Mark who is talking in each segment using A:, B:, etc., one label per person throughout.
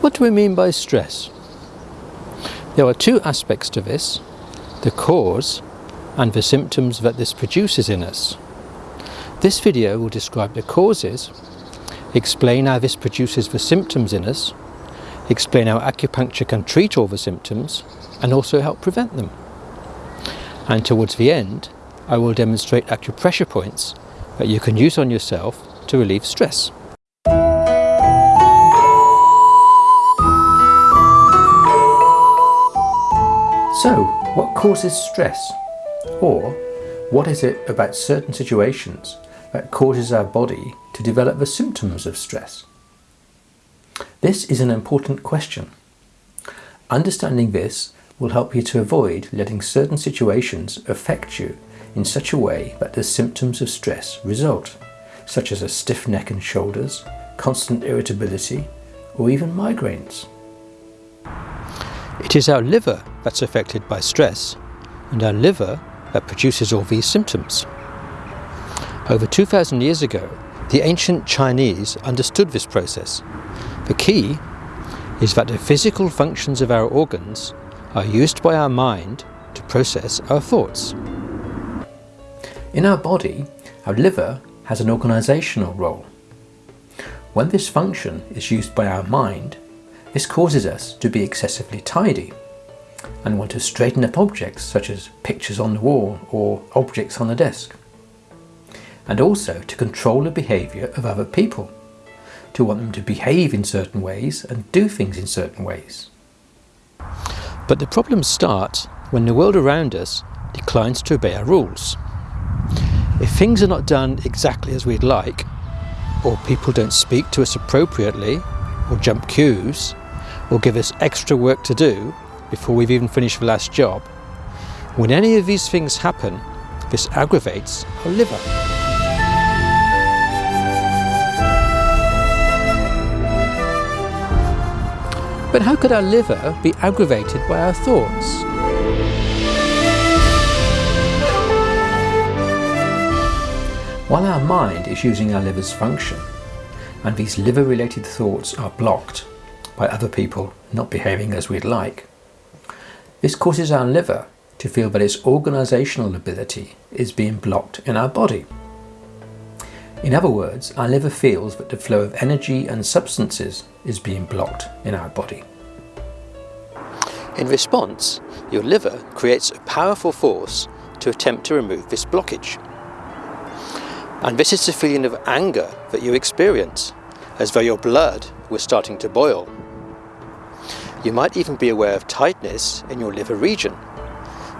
A: What do we mean by stress? There are two aspects to this, the cause and the symptoms that this produces in us. This video will describe the causes, explain how this produces the symptoms in us, explain how acupuncture can treat all the symptoms and also help prevent them. And towards the end, I will demonstrate acupressure points that you can use on yourself to relieve stress. So, what causes stress? Or, what is it about certain situations that causes our body to develop the symptoms of stress? This is an important question. Understanding this will help you to avoid letting certain situations affect you in such a way that the symptoms of stress result, such as a stiff neck and shoulders, constant irritability, or even migraines. It is our liver that's affected by stress, and our liver that produces all these symptoms. Over 2,000 years ago, the ancient Chinese understood this process. The key is that the physical functions of our organs are used by our mind to process our thoughts. In our body, our liver has an organisational role. When this function is used by our mind, this causes us to be excessively tidy and want to straighten up objects such as pictures on the wall or objects on the desk. And also to control the behaviour of other people, to want them to behave in certain ways and do things in certain ways. But the problems start when the world around us declines to obey our rules. If things are not done exactly as we'd like, or people don't speak to us appropriately, or jump queues, or give us extra work to do before we've even finished the last job. When any of these things happen, this aggravates our liver. But how could our liver be aggravated by our thoughts? While our mind is using our liver's function, and these liver-related thoughts are blocked by other people not behaving as we'd like, this causes our liver to feel that its organisational ability is being blocked in our body. In other words, our liver feels that the flow of energy and substances is being blocked in our body. In response, your liver creates a powerful force to attempt to remove this blockage. And this is the feeling of anger that you experience, as though your blood was starting to boil. You might even be aware of tightness in your liver region,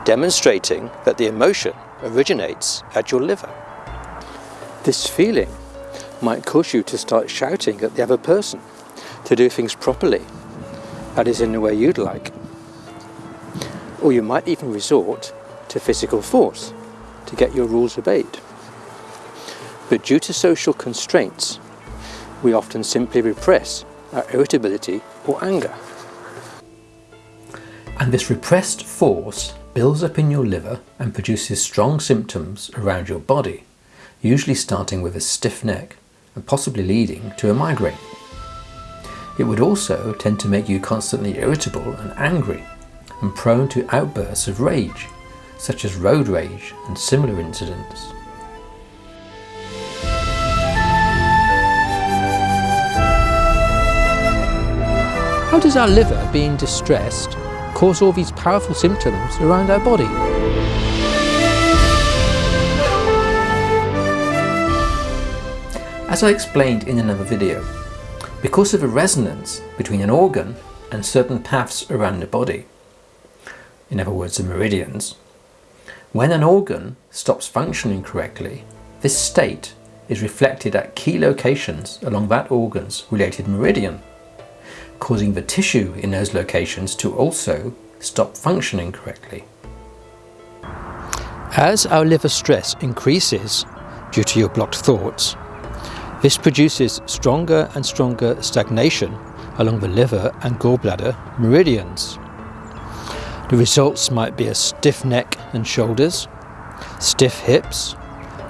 A: demonstrating that the emotion originates at your liver. This feeling might cause you to start shouting at the other person to do things properly, that is in the way you'd like. Or you might even resort to physical force to get your rules obeyed. But due to social constraints, we often simply repress our irritability or anger. And this repressed force builds up in your liver and produces strong symptoms around your body, usually starting with a stiff neck and possibly leading to a migraine. It would also tend to make you constantly irritable and angry and prone to outbursts of rage, such as road rage and similar incidents. How does our liver being distressed cause all these powerful symptoms around our body. As I explained in another video, because of a resonance between an organ and certain paths around the body, in other words the meridians, when an organ stops functioning correctly, this state is reflected at key locations along that organ's related meridian causing the tissue in those locations to also stop functioning correctly. As our liver stress increases due to your blocked thoughts, this produces stronger and stronger stagnation along the liver and gallbladder meridians. The results might be a stiff neck and shoulders, stiff hips,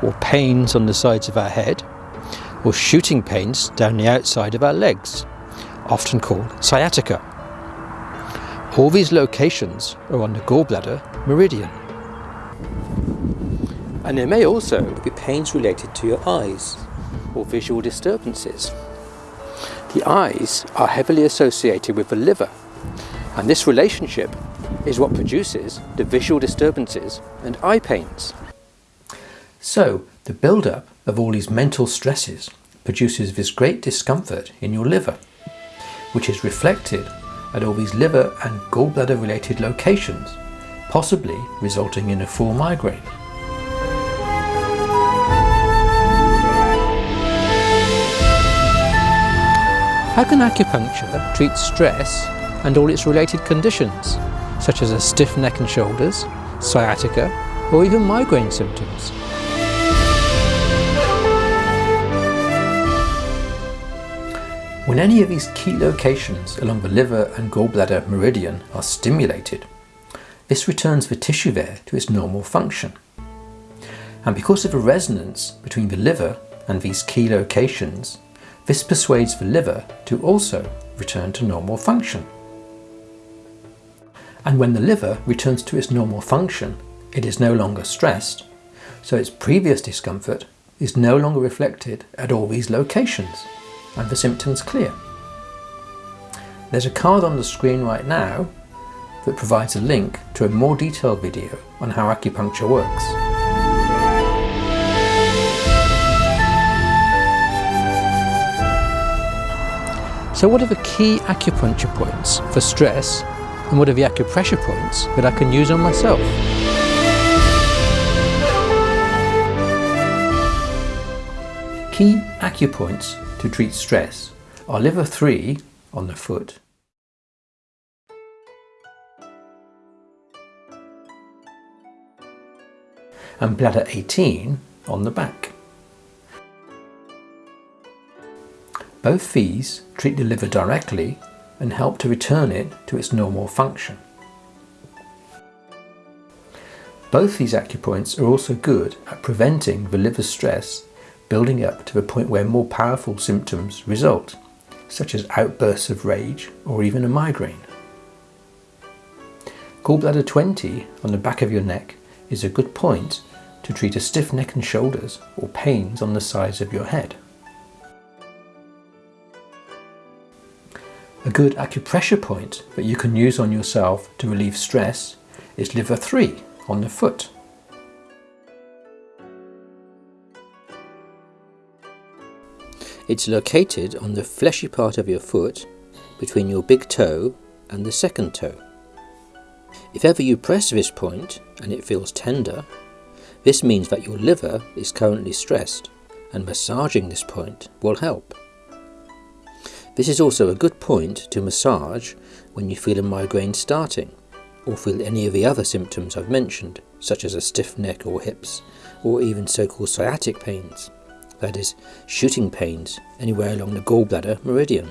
A: or pains on the sides of our head, or shooting pains down the outside of our legs often called sciatica. All these locations are on the gallbladder meridian. And there may also be pains related to your eyes or visual disturbances. The eyes are heavily associated with the liver, and this relationship is what produces the visual disturbances and eye pains. So, the build-up of all these mental stresses produces this great discomfort in your liver, which is reflected at all these liver and gallbladder related locations, possibly resulting in a full migraine. How can acupuncture treat stress and all its related conditions, such as a stiff neck and shoulders, sciatica, or even migraine symptoms? When any of these key locations along the liver and gallbladder meridian are stimulated, this returns the tissue there to its normal function. And because of the resonance between the liver and these key locations, this persuades the liver to also return to normal function. And when the liver returns to its normal function, it is no longer stressed, so its previous discomfort is no longer reflected at all these locations and the symptoms clear. There's a card on the screen right now that provides a link to a more detailed video on how acupuncture works. So what are the key acupuncture points for stress and what are the acupressure points that I can use on myself? Key acupoints to treat stress are liver 3 on the foot, and bladder 18 on the back. Both these treat the liver directly and help to return it to its normal function. Both these acupoints are also good at preventing the liver stress building up to the point where more powerful symptoms result, such as outbursts of rage or even a migraine. Gallbladder 20 on the back of your neck is a good point to treat a stiff neck and shoulders or pains on the sides of your head. A good acupressure point that you can use on yourself to relieve stress is liver 3 on the foot. It's located on the fleshy part of your foot between your big toe and the second toe. If ever you press this point and it feels tender, this means that your liver is currently stressed and massaging this point will help. This is also a good point to massage when you feel a migraine starting or feel any of the other symptoms I've mentioned, such as a stiff neck or hips, or even so-called sciatic pains that is, shooting pains anywhere along the gallbladder meridian.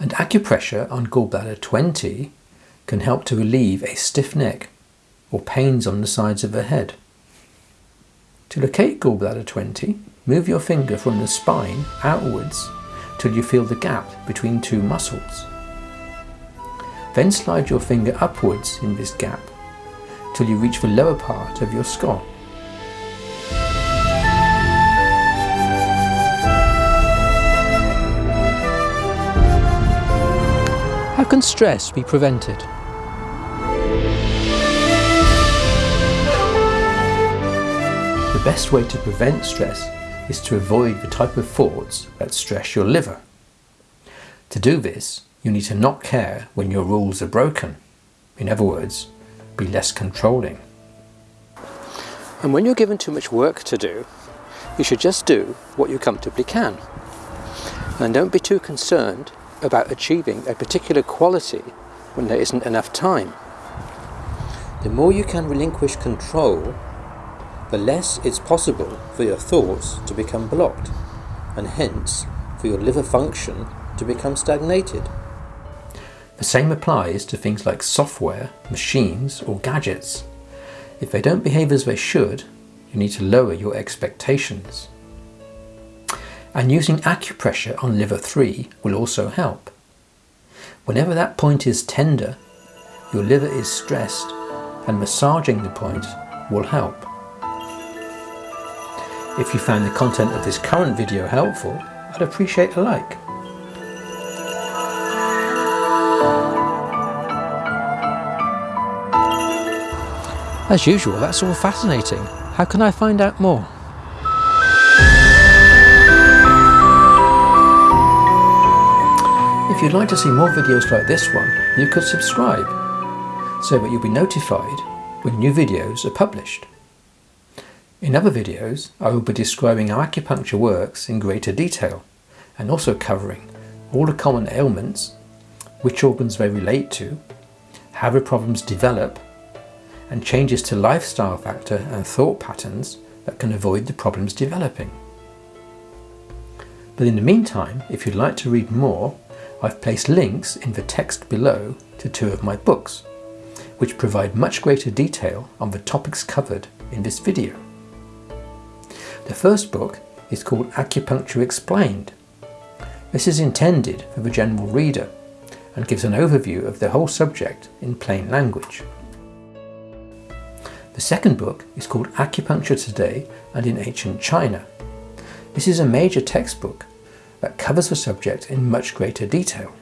A: And acupressure on gallbladder 20 can help to relieve a stiff neck or pains on the sides of the head. To locate gallbladder 20, move your finger from the spine outwards till you feel the gap between two muscles. Then slide your finger upwards in this gap till you reach the lower part of your skull. Can stress be prevented? The best way to prevent stress is to avoid the type of thoughts that stress your liver. To do this, you need to not care when your rules are broken. In other words, be less controlling. And when you're given too much work to do, you should just do what you comfortably can. And don't be too concerned about achieving a particular quality when there isn't enough time. The more you can relinquish control, the less it's possible for your thoughts to become blocked, and hence for your liver function to become stagnated. The same applies to things like software, machines, or gadgets. If they don't behave as they should, you need to lower your expectations. And using acupressure on liver 3 will also help. Whenever that point is tender, your liver is stressed and massaging the point will help. If you found the content of this current video helpful, I'd appreciate a like. As usual, that's all fascinating. How can I find out more? If you'd like to see more videos like this one, you could subscribe so that you'll be notified when new videos are published. In other videos, I will be describing how acupuncture works in greater detail and also covering all the common ailments, which organs they relate to, how the problems develop, and changes to lifestyle factor and thought patterns that can avoid the problems developing. But in the meantime, if you'd like to read more, I've placed links in the text below to two of my books, which provide much greater detail on the topics covered in this video. The first book is called Acupuncture Explained. This is intended for the general reader and gives an overview of the whole subject in plain language. The second book is called Acupuncture Today and in Ancient China. This is a major textbook that covers the subject in much greater detail.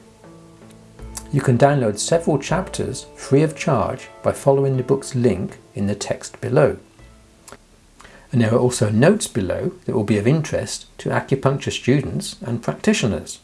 A: You can download several chapters free of charge by following the book's link in the text below. And there are also notes below that will be of interest to acupuncture students and practitioners.